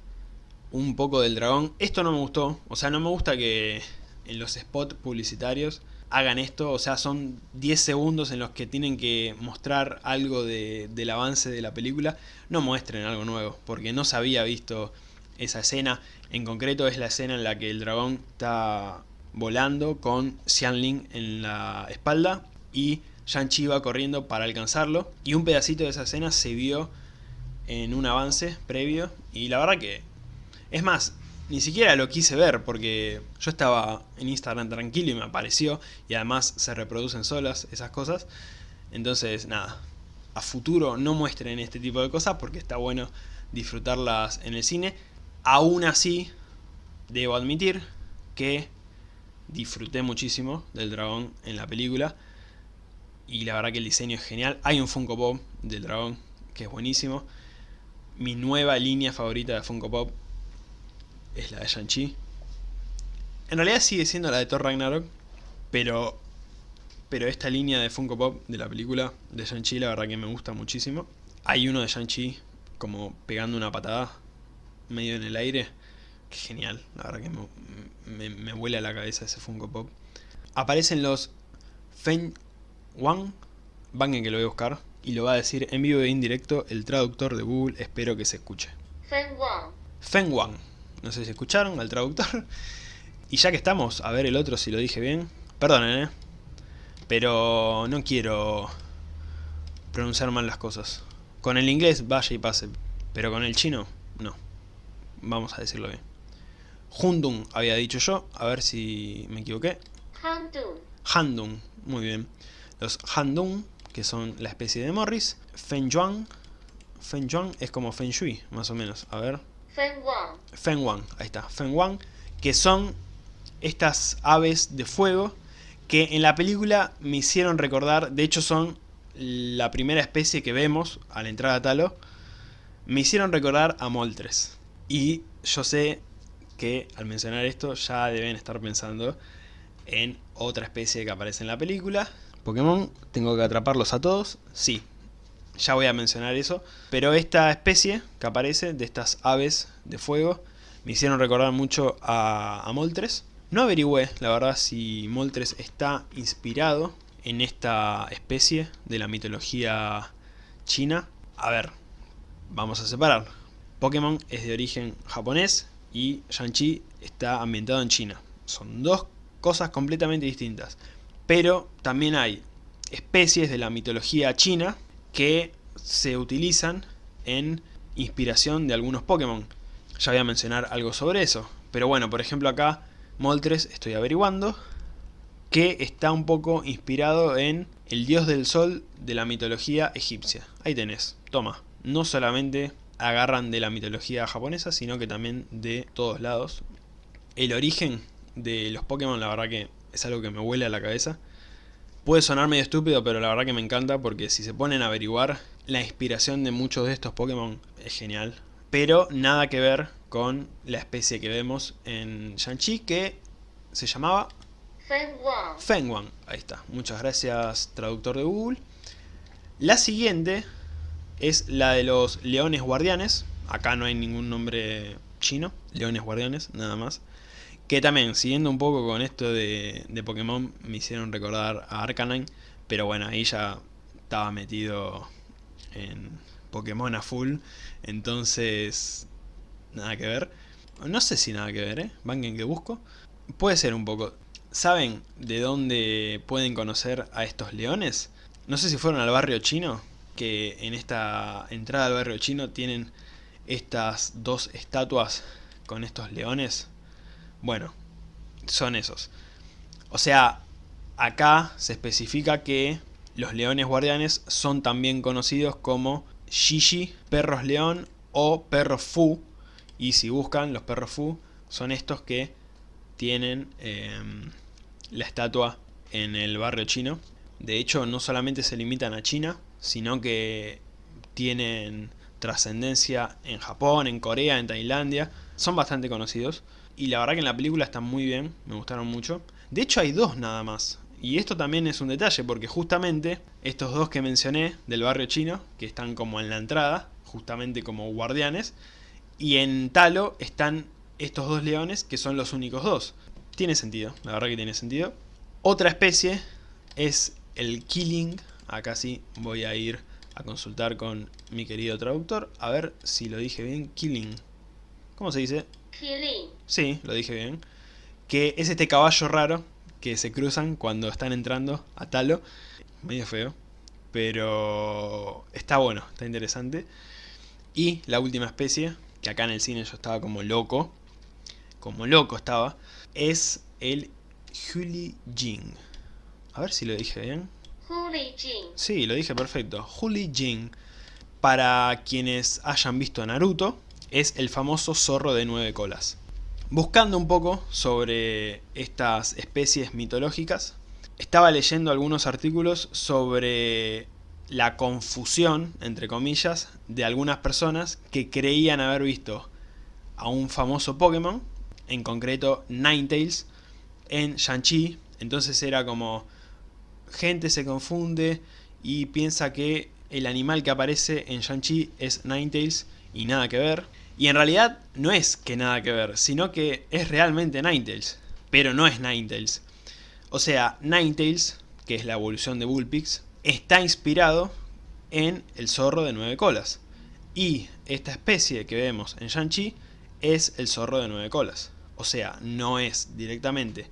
A: un poco del dragón. Esto no me gustó, o sea, no me gusta que en los spots publicitarios hagan esto, o sea, son 10 segundos en los que tienen que mostrar algo de, del avance de la película, no muestren algo nuevo, porque no se había visto esa escena, en concreto es la escena en la que el dragón está volando con Xianling en la espalda y Shang-Chi va corriendo para alcanzarlo. Y un pedacito de esa escena se vio en un avance previo y la verdad que es más, ni siquiera lo quise ver porque yo estaba en Instagram tranquilo y me apareció y además se reproducen solas esas cosas. Entonces, nada, a futuro no muestren este tipo de cosas porque está bueno disfrutarlas en el cine. Aún así, debo admitir que disfruté muchísimo del dragón en la película y la verdad que el diseño es genial. Hay un Funko Pop del dragón que es buenísimo. Mi nueva línea favorita de Funko Pop es la de Shang-Chi. En realidad sigue siendo la de Thor Ragnarok, pero, pero esta línea de Funko Pop de la película de Shang-Chi la verdad que me gusta muchísimo. Hay uno de Shang-Chi como pegando una patada medio en el aire. Que genial, la verdad que me, me, vuela la cabeza ese Funko Pop. Aparecen los Feng Wang, Van que lo voy a buscar, y lo va a decir en vivo e indirecto el traductor de Google, espero que se escuche.
B: Feng Wang.
A: Feng Wang. No sé si escucharon al traductor. Y ya que estamos, a ver el otro si lo dije bien. Perdonen, ¿eh? Pero no quiero pronunciar mal las cosas. Con el inglés vaya y pase, pero con el chino no. Vamos a decirlo bien. Hundung había dicho yo, a ver si me equivoqué.
B: Handung.
A: Handung, muy bien. Los Handung, que son la especie de Morris. Feng Yuan. Feng Yuan es como Feng Shui, más o menos. A ver,
B: Feng Wang.
A: Feng Wang, ahí está, Feng Wang, que son estas aves de fuego que en la película me hicieron recordar, de hecho son la primera especie que vemos a la entrada a Talo, me hicieron recordar a Moltres. Y yo sé que al mencionar esto ya deben estar pensando en otra especie que aparece en la película. Pokémon, ¿tengo que atraparlos a todos? Sí, ya voy a mencionar eso, pero esta especie que aparece de estas aves de fuego me hicieron recordar mucho a, Moltres. No averigüé, la verdad, si Moltres está inspirado en esta especie de la mitología china. A ver, vamos a separar. Pokémon es de origen japonés y Shang-Chi está ambientado en China. Son dos cosas completamente distintas. Pero también hay especies de la mitología china que se utilizan en inspiración de algunos Pokémon. Ya voy a mencionar algo sobre eso. Pero bueno, por ejemplo acá, Moltres, estoy averiguando, que está un poco inspirado en el dios del sol de la mitología egipcia. Ahí tenés, toma. No solamente agarran de la mitología japonesa, sino que también de todos lados. El origen de los Pokémon, la verdad que es algo que me huele a la cabeza. Puede sonar medio estúpido, pero la verdad que me encanta porque si se ponen a averiguar, la inspiración de muchos de estos Pokémon es genial. Pero nada que ver con la especie que vemos en Shang-Chi que se llamaba...
B: Feng
A: Fengwang. Ahí está. Muchas gracias, traductor de Google. La siguiente es la de los leones guardianes. Acá no hay ningún nombre chino. Leones guardianes, nada más. Que también, siguiendo un poco con esto de, Pokémon, me hicieron recordar a Arcanine. Pero bueno, ahí ya estaba metido en Pokémon a full. Entonces, nada que ver. No sé si nada que ver, ¿eh? Banquen que busco. Puede ser un poco. ¿Saben de dónde pueden conocer a estos leones? No sé si fueron al barrio chino, que en esta entrada al barrio chino tienen estas dos estatuas con estos leones. Bueno, son esos. O sea, acá se especifica que los leones guardianes son también conocidos como Shishi, perros león o perros Fu. Y si buscan, los perros Fu son estos que tienen em, la estatua en el barrio chino. De hecho, no solamente se limitan a China, sino que tienen trascendencia en Japón, en Corea, en Tailandia. Son bastante conocidos. Y la verdad que en la película están muy bien, me gustaron mucho. De hecho hay dos nada más. Y esto también es un detalle porque justamente estos dos que mencioné del barrio chino, que están como en la entrada, justamente como guardianes, y en Talo están estos dos leones que son los únicos dos. Tiene sentido, la verdad que tiene sentido. Otra especie es el Killing, acá sí voy a ir a consultar con mi querido traductor, a ver si lo dije bien, Killing. ¿Cómo se dice?
B: Killing.
A: Sí, lo dije bien. Que es este caballo raro que se cruzan cuando están entrando a Talo. Medio feo, pero está bueno, está interesante. Y la última especie, que acá en el cine yo estaba como loco, como loco estaba, es el Huli Jing. A ver si lo dije bien.
B: Huli Jing.
A: Sí, lo dije perfecto. Huli Jing. Para quienes hayan visto Naruto, es el famoso zorro de nueve colas. Buscando un poco sobre estas especies mitológicas, estaba leyendo algunos artículos sobre la confusión, entre comillas, de algunas personas que creían haber visto a un famoso Pokémon, en concreto Ninetales, en Shang-Chi. Entonces era como, gente se confunde y piensa que el animal que aparece en Shang-Chi es Ninetales y nada que ver. Y en realidad no es que nada que ver, sino que es realmente Ninetales, pero no es Ninetales. O sea, Ninetales, que es la evolución de Bullpix, está inspirado en el zorro de nueve colas. Y esta especie que vemos en Shang-Chi es el zorro de nueve colas. O sea, no es directamente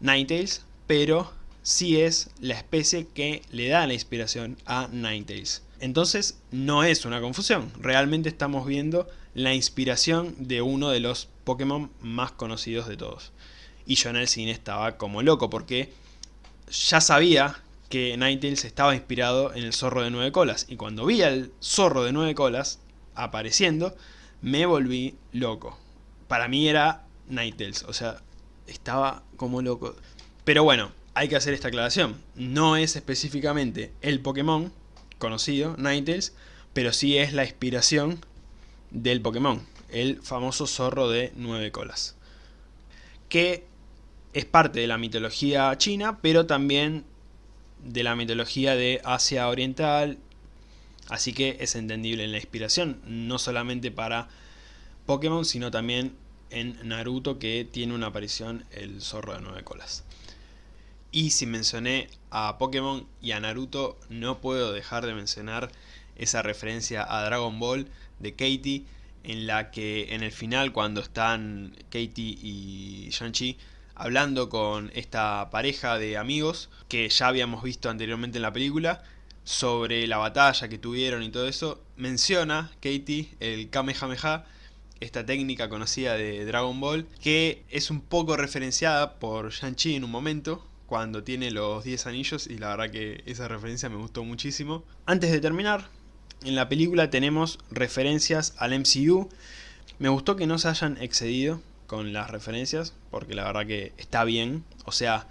A: Ninetales, pero sí es la especie que le da la inspiración a Ninetales. Entonces no es una confusión, realmente estamos viendo la inspiración de uno de los Pokémon más conocidos de todos. Y yo en el cine estaba como loco porque ya sabía que Ninetales estaba inspirado en el zorro de nueve colas. Y cuando vi al zorro de nueve colas apareciendo, me volví loco. Para mí era Ninetales, o sea, estaba como loco. Pero bueno, hay que hacer esta aclaración. No es específicamente el Pokémon conocido, Ninetales, pero sí es la inspiración del Pokémon, el famoso zorro de nueve colas. Que es parte de la mitología china, pero también de la mitología de Asia Oriental, así que es entendible en la inspiración, no solamente para Pokémon, sino también en Naruto que tiene una aparición el zorro de nueve colas. Y si mencioné a Pokémon y a Naruto, no puedo dejar de mencionar esa referencia a Dragon Ball de Katie, en la que en el final cuando están Katie y Shang-Chi hablando con esta pareja de amigos que ya habíamos visto anteriormente en la película sobre la batalla que tuvieron y todo eso, menciona Katie el Kamehameha, esta técnica conocida de Dragon Ball, que es un poco referenciada por Shang-Chi en un momento, cuando tiene los 10 anillos, y la verdad que esa referencia me gustó muchísimo. Antes de terminar, en la película tenemos referencias al MCU, me gustó que no se hayan excedido con las referencias, porque la verdad que está bien. O sea,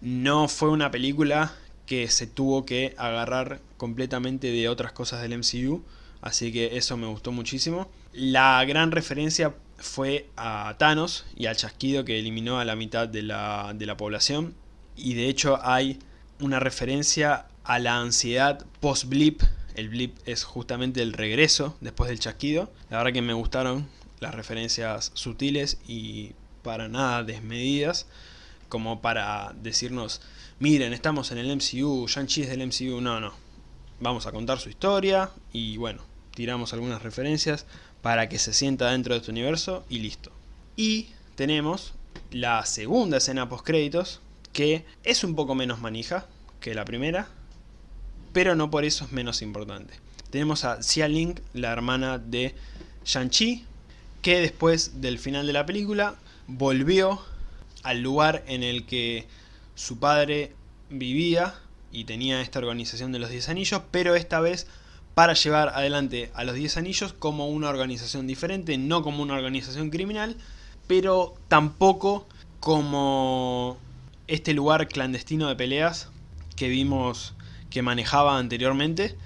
A: no fue una película que se tuvo que agarrar completamente de otras cosas del MCU, así que eso me gustó muchísimo. La gran referencia fue a Thanos y al chasquido que eliminó a la mitad de la, de la población, y de hecho hay una referencia a la ansiedad post-blip, el blip es justamente el regreso después del chasquido. La verdad que me gustaron las referencias sutiles y para nada desmedidas como para decirnos, miren, estamos en el MCU, Shang-Chi es del MCU, no, no. Vamos a contar su historia y bueno, tiramos algunas referencias para que se sienta dentro de este universo y listo. Y tenemos la segunda escena post créditos que es un poco menos manija que la primera, pero no por eso es menos importante. Tenemos a Xia Ling, la hermana de Shang-Chi, que después del final de la película volvió al lugar en el que su padre vivía y tenía esta organización de los 10 anillos, pero esta vez para llevar adelante a los 10 anillos como una organización diferente, no como una organización criminal, pero tampoco como este lugar clandestino de peleas que vimos que manejaba anteriormente.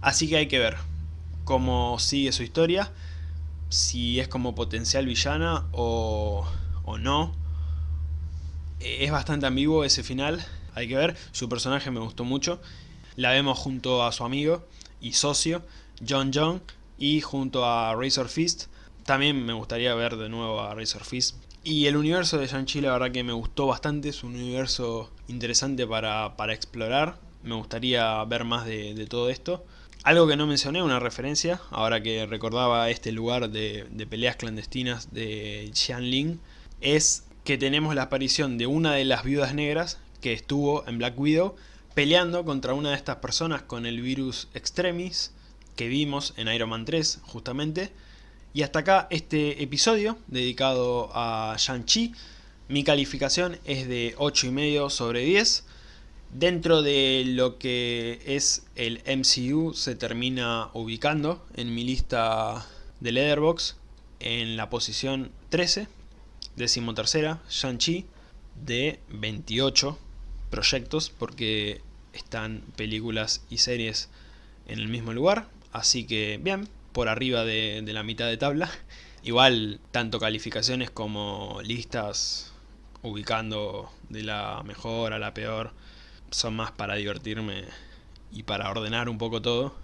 A: Así que hay que ver cómo sigue su historia, si es como potencial villana o, o no. Es bastante ambiguo ese final, hay que ver. Su personaje me gustó mucho. La vemos junto a su amigo y socio, John John, y junto a Razor Fist. También me gustaría ver de nuevo a Razor Fist. Y el universo de Shang-Chi la verdad que me gustó bastante, es un universo interesante para, para explorar. Me gustaría ver más de, todo esto. Algo que no mencioné, una referencia, ahora que recordaba este lugar de, de peleas clandestinas de Xianling, es que tenemos la aparición de una de las viudas negras que estuvo en Black Widow peleando contra una de estas personas con el virus Extremis que vimos en Iron Man 3 justamente. Y hasta acá este episodio dedicado a Shang-Chi. Mi calificación es de 8,5 sobre 10. Dentro de lo que es el MCU se termina ubicando en mi lista de Leatherbox en la posición 13, decimotercera, Shang-Chi, de 28 proyectos porque están películas y series en el mismo lugar, así que bien, por arriba de, de la mitad de tabla. Igual, tanto calificaciones como listas ubicando de la mejor a la peor son más para divertirme y para ordenar un poco todo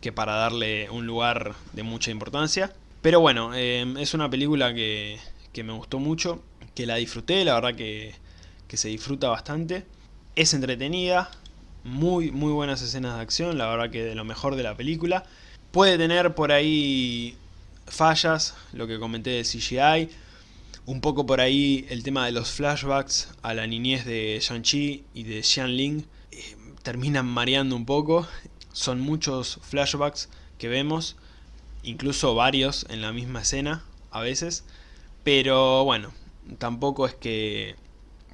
A: que para darle un lugar de mucha importancia. Pero bueno, eh, es una película que, que, me gustó mucho, que la disfruté, la verdad que, que se disfruta bastante. Es entretenida, muy, muy buenas escenas de acción, la verdad que de lo mejor de la película. Puede tener por ahí fallas, lo que comenté de CGI, un poco por ahí el tema de los flashbacks a la niñez de Shang-Chi y de Xianling eh, terminan mareando un poco. Son muchos flashbacks que vemos, incluso varios en la misma escena a veces. Pero bueno, tampoco es que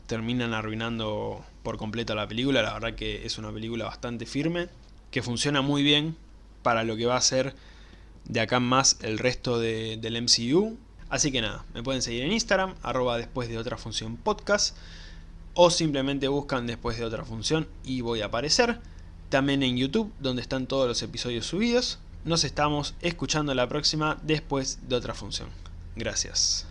A: terminan arruinando por completo la película. La verdad que es una película bastante firme, que funciona muy bien para lo que va a ser de acá en más el resto de, del MCU. Así que nada, me pueden seguir en Instagram, arroba después de otra función podcast, o simplemente buscan después de otra función y voy a aparecer. También en YouTube, donde están todos los episodios subidos. Nos estamos escuchando la próxima después de otra función. Gracias.